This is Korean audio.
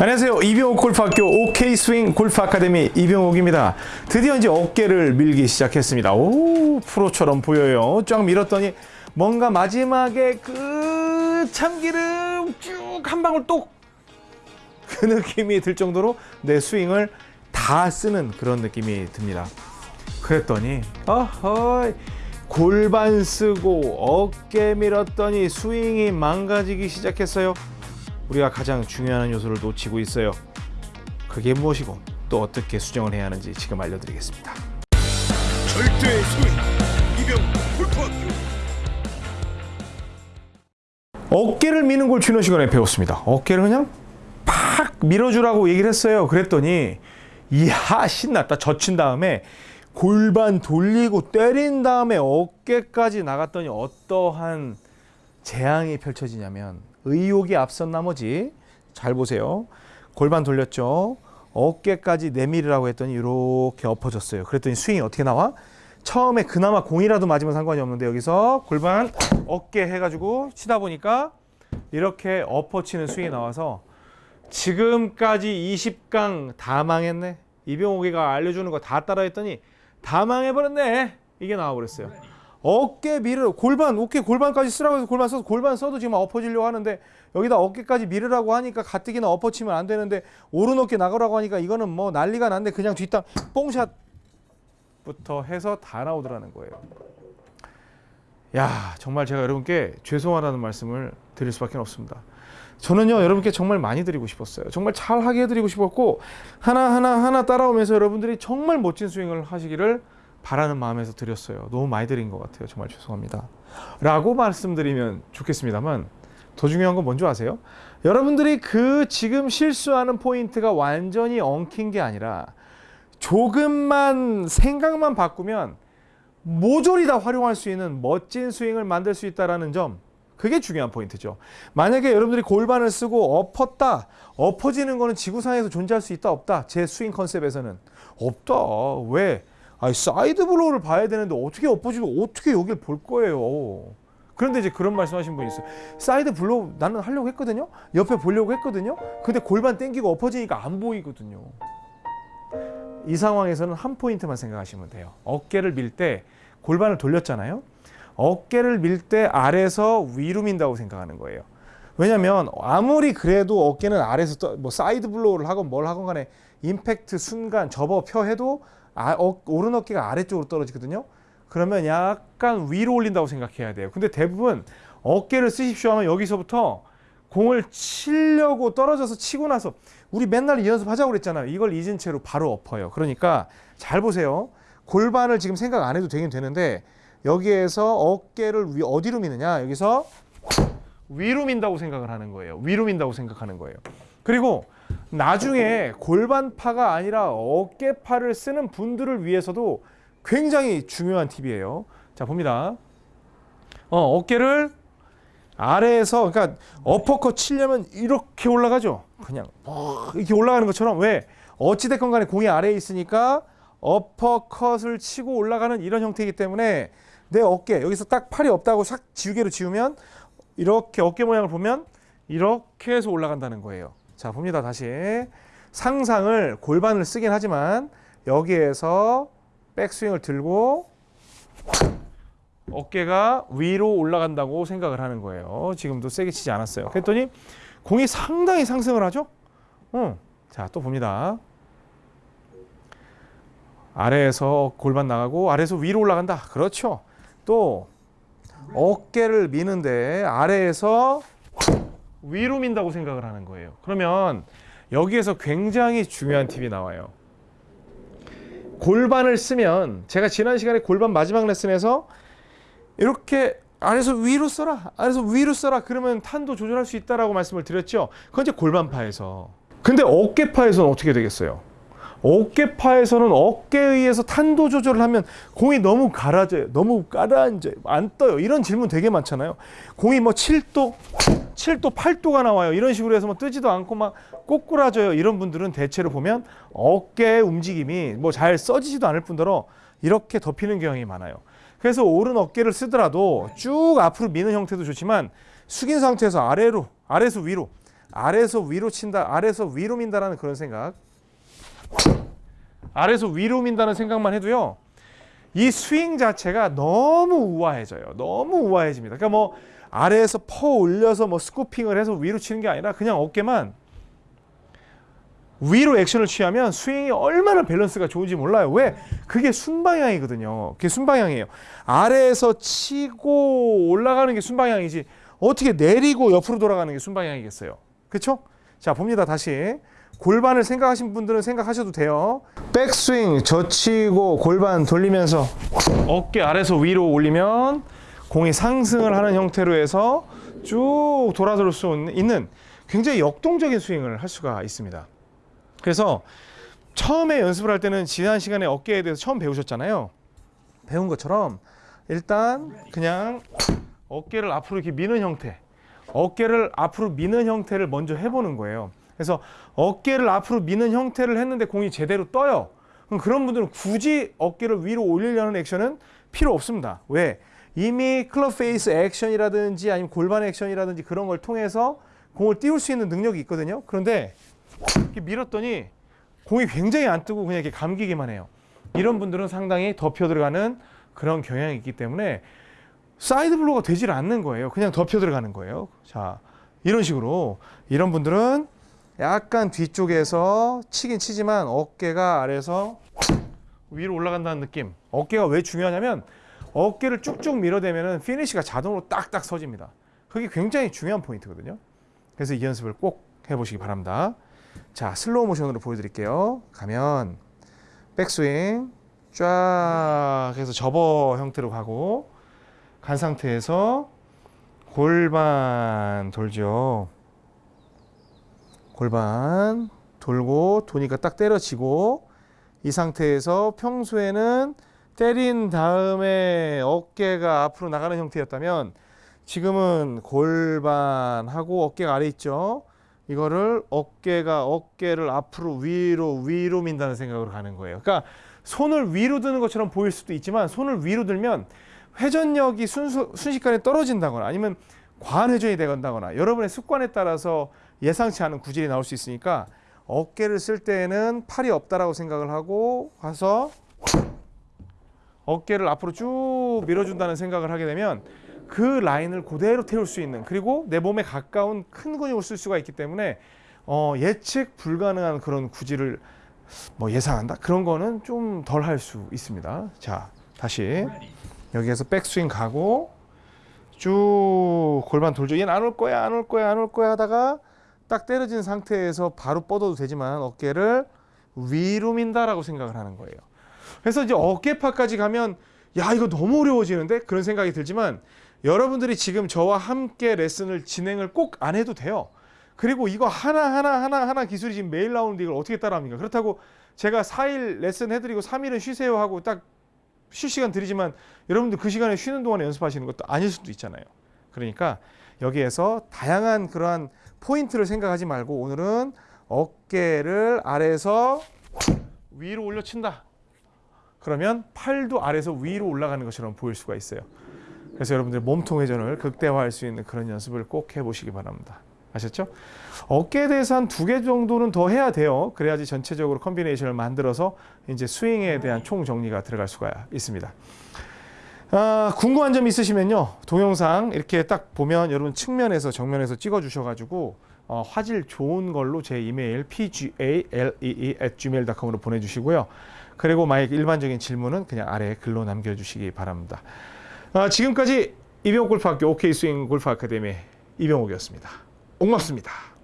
안녕하세요. 이병옥 골프학교 OK 스윙 골프 아카데미 이병옥입니다. 드디어 이제 어깨를 밀기 시작했습니다. 오, 프로처럼 보여요. 쫙 밀었더니 뭔가 마지막에 그 참기름 쭉 한 방울 똑 그 느낌이 들 정도로 내 스윙을 다 쓰는 그런 느낌이 듭니다. 그랬더니 어허 골반 쓰고 어깨 밀었더니 스윙이 망가지기 시작했어요. 우리가 가장 중요한 요소를 놓치고 있어요. 그게 무엇이고 또 어떻게 수정을 해야 하는지 지금 알려드리겠습니다. 절대의 스윙 이병 골프학교 어깨를 미는 걸 지난 시간에 배웠습니다. 어깨를 그냥 팍 밀어주라고 얘기를 했어요. 그랬더니 이야 신났다. 젖힌 다음에 골반 돌리고 때린 다음에 어깨까지 나갔더니 어떠한 재앙이 펼쳐지냐면 의욕이 앞선 나머지 잘 보세요. 골반 돌렸죠. 어깨까지 내밀으라고 했더니 이렇게 엎어졌어요. 그랬더니 스윙이 어떻게 나와? 처음에 그나마 공이라도 맞으면 상관이 없는데 여기서 골반 어깨 해가지고 치다 보니까 이렇게 엎어치는 스윙이 나와서 지금까지 20강 다 망했네. 이병옥이가 알려주는 거 다 따라했더니 다 망해버렸네. 이게 나와버렸어요. 어깨 밀으 골반 어깨 골반까지 쓰라고 해서 골반 써서 골반 써도 지금 엎어지려고 하는데 여기다 어깨까지 밀으라고 하니까 가뜩이나 엎어치면 안 되는데 오른 어깨 나가라고 하니까 이거는 뭐 난리가 났는데 그냥 뒷땅 뽕샷부터 해서 다 나오더라는 거예요. 야 정말 제가 여러분께 죄송하다는 말씀을 드릴 수밖에 없습니다. 저는요 여러분께 정말 많이 드리고 싶었어요. 정말 잘하게 해드리고 싶었고 하나 하나 하나 따라오면서 여러분들이 정말 멋진 스윙을 하시기를 바라는 마음에서 드렸어요. 너무 많이 드린 것 같아요. 정말 죄송합니다. 라고 말씀드리면 좋겠습니다만 더 중요한 건 뭔지 아세요? 여러분들이 그 지금 실수하는 포인트가 완전히 엉킨 게 아니라 조금만 생각만 바꾸면 모조리 다 활용할 수 있는 멋진 스윙을 만들 수 있다는 점 그게 중요한 포인트죠. 만약에 여러분들이 골반을 쓰고 엎었다, 엎어지는 거는 지구상에서 존재할 수 있다 없다. 제 스윙 컨셉에서는 없다. 왜? 아니 side blow를 봐야 되는데 어떻게 엎어지고 어떻게 여길 볼 거예요. 그런데 이제 그런 말씀하신 분이 있어요. side blow 나는 하려고 했거든요. 옆에 보려고 했거든요. 근데 골반 땡기고 엎어지니까 안 보이거든요. 이 상황에서는 한 포인트만 생각하시면 돼요. 어깨를 밀 때 골반을 돌렸잖아요. 어깨를 밀 때 아래에서 위로 민다고 생각하는 거예요. 왜냐면 아무리 그래도 어깨는 아래에서 떠, 뭐 side blow를 하건 뭘 하건 간에 임팩트 순간 접어 펴 해도 아, 어, 오른 어깨가 아래쪽으로 떨어지거든요. 그러면 약간 위로 올린다고 생각해야 돼요. 근데 대부분 어깨를 쓰십시오 하면 여기서부터 공을 치려고 떨어져서 치고 나서 우리 맨날 이 연습 하자고 그랬잖아요. 이걸 잊은 채로 바로 엎어요. 그러니까 잘 보세요. 골반을 지금 생각 안 해도 되긴 되는데 여기에서 어깨를 위, 어디로 미느냐? 여기서 위로 민다고 생각을 하는 거예요. 위로 민다고 생각하는 거예요. 그리고 나중에 골반파가 아니라 어깨파를 쓰는 분들을 위해서도 굉장히 중요한 팁이에요. 자, 봅니다. 어, 어깨를 아래에서 그러니까 어퍼컷 치려면 이렇게 올라가죠. 그냥 이렇게 올라가는 것처럼 왜 어찌 됐건 간에 공이 아래에 있으니까 어퍼컷을 치고 올라가는 이런 형태이기 때문에 내 어깨 여기서 딱 팔이 없다고 싹 지우개로 지우면 이렇게 어깨 모양을 보면 이렇게 해서 올라간다는 거예요. 자 봅니다 다시 상상을 골반을 쓰긴 하지만 여기에서 백스윙을 들고 어깨가 위로 올라간다고 생각을 하는 거예요. 지금도 세게 치지 않았어요. 그랬더니 공이 상당히 상승을 하죠. 응. 자또 봅니다. 아래에서 골반 나가고 아래에서 위로 올라간다. 그렇죠. 또 어깨를 미는데 아래에서 위로 민다고 생각을 하는 거예요. 그러면 여기에서 굉장히 중요한 팁이 나와요. 골반을 쓰면 제가 지난 시간에 골반 마지막 레슨에서 이렇게 아래서 위로 써라 아래서 위로 써라 그러면 탄도 조절할 수 있다라고 말씀을 드렸죠. 그건 이제 골반파에서. 근데 어깨파에서는 어떻게 되겠어요? 어깨파에서는 어깨에 의해서 탄도 조절을 하면 공이 너무 가라져요. 너무 가라앉아요. 안 떠요. 이런 질문 되게 많잖아요. 공이 뭐 7도, 7도, 8도가 나와요. 이런 식으로 해서 뭐 뜨지도 않고 막 꼬꾸라져요. 이런 분들은 대체로 보면 어깨의 움직임이 뭐 잘 써지지도 않을 뿐더러 이렇게 덮이는 경향이 많아요. 그래서 오른 어깨를 쓰더라도 쭉 앞으로 미는 형태도 좋지만 숙인 상태에서 아래로, 아래에서 위로 아래에서 위로 친다, 아래에서 위로 민다라는 그런 생각. 아래에서 위로 민다는 생각만 해도요. 이 스윙 자체가 너무 우아해져요. 너무 우아해집니다. 그러니까 뭐 아래에서 퍼 올려서 뭐 스쿠핑을 해서 위로 치는 게 아니라 그냥 어깨만 위로 액션을 취하면 스윙이 얼마나 밸런스가 좋은지 몰라요. 왜? 그게 순방향이거든요. 그게 순방향이에요. 아래에서 치고 올라가는 게 순방향이지 어떻게 내리고 옆으로 돌아가는 게 순방향이겠어요. 그렇죠? 자, 봅니다. 다시. 골반을 생각하신 분들은 생각하셔도 돼요. 백스윙 젖히고 골반 돌리면서 어깨 아래서 위로 올리면 공이 상승을 하는 형태로 해서 쭉 돌아들 수 있는 굉장히 역동적인 스윙을 할 수가 있습니다. 그래서 처음에 연습을 할 때는 지난 시간에 어깨에 대해서 처음 배우셨잖아요. 배운 것처럼 일단 그냥 어깨를 앞으로 이렇게 미는 형태, 어깨를 앞으로 미는 형태를 먼저 해보는 거예요. 그래서 어깨를 앞으로 미는 형태를 했는데 공이 제대로 떠요. 그럼 그런 분들은 굳이 어깨를 위로 올리려는 액션은 필요 없습니다. 왜? 이미 club face 액션이라든지 아니면 골반 액션이라든지 그런 걸 통해서 공을 띄울 수 있는 능력이 있거든요. 그런데 이렇게 밀었더니 공이 굉장히 안 뜨고 그냥 이렇게 감기기만 해요. 이런 분들은 상당히 덮여 들어가는 그런 경향이 있기 때문에 side blow가 되질 않는 거예요. 그냥 덮여 들어가는 거예요. 자, 이런 식으로 이런 분들은 약간 뒤쪽에서 치긴 치지만 어깨가 아래에서 위로 올라간다는 느낌. 어깨가 왜 중요하냐면 어깨를 쭉쭉 밀어대면은 피니시가 자동으로 딱딱 서집니다. 그게 굉장히 중요한 포인트거든요. 그래서 이 연습을 꼭 해보시기 바랍니다. 자, 슬로우 모션으로 보여드릴게요. 가면 백스윙 쫙 해서 접어 형태로 가고 간 상태에서 골반 돌죠. 골반 돌고 도니까 딱 때려치고 이 상태에서 평소에는 때린 다음에 어깨가 앞으로 나가는 형태였다면 지금은 골반하고 어깨가 아래 있죠. 이거를 어깨가 어깨를 앞으로 위로 위로 민다는 생각으로 가는 거예요. 그러니까 손을 위로 드는 것처럼 보일 수도 있지만 손을 위로 들면 회전력이 순수, 순식간에 떨어진다거나 아니면 과한 회전이 되거나 여러분의 습관에 따라서 예상치 않은 구질이 나올 수 있으니까 어깨를 쓸 때에는 팔이 없다라고 생각을 하고 가서 어깨를 앞으로 쭉 밀어준다는 생각을 하게 되면 그 라인을 그대로 태울 수 있는 그리고 내 몸에 가까운 큰 근육을 쓸 수가 있기 때문에 어, 예측 불가능한 그런 구질을 뭐 예상한다 그런 거는 좀 덜 할 수 있습니다. 자 다시 여기에서 백스윙 가고 쭉 골반 돌죠. 얘는 안 올 거야 안 올 거야 안 올 거야 하다가 딱 때려진 상태에서 바로 뻗어도 되지만 어깨를 위로 민다라고 생각을 하는 거예요. 그래서 이제 어깨파까지 가면 야 이거 너무 어려워지는데 그런 생각이 들지만 여러분들이 지금 저와 함께 레슨을 진행을 꼭 안 해도 돼요. 그리고 이거 하나 하나 하나 하나 기술이 지금 매일 나오는데 이걸 어떻게 따라합니까? 그렇다고 제가 4일 레슨 해드리고 3일은 쉬세요 하고 딱 쉴 시간 드리지만 여러분들 그 시간에 쉬는 동안에 연습하시는 것도 아닐 수도 있잖아요. 그러니까 여기에서 다양한 그러한 포인트를 생각하지 말고 오늘은 어깨를 아래에서 위로 올려친다. 그러면 팔도 아래에서 위로 올라가는 것처럼 보일 수가 있어요. 그래서 여러분들 몸통 회전을 극대화할 수 있는 그런 연습을 꼭 해보시기 바랍니다. 아셨죠? 어깨에 대해서 한 두 개 정도는 더 해야 돼요. 그래야지 전체적으로 컨비네이션을 만들어서 이제 스윙에 대한 총 정리가 들어갈 수가 있습니다. 아, 궁금한 점 있으시면요. 동영상 이렇게 딱 보면 여러분 측면에서 정면에서 찍어 주셔가지고 어, 화질 좋은 걸로 제 이메일 pgalee@gmail.com으로 보내주시고요. 그리고 만약 일반적인 질문은 그냥 아래 글로 남겨주시기 바랍니다. 아, 지금까지 이병옥 골프학교 OK 스윙 골프 아카데미 이병옥이었습니다. 고맙습니다.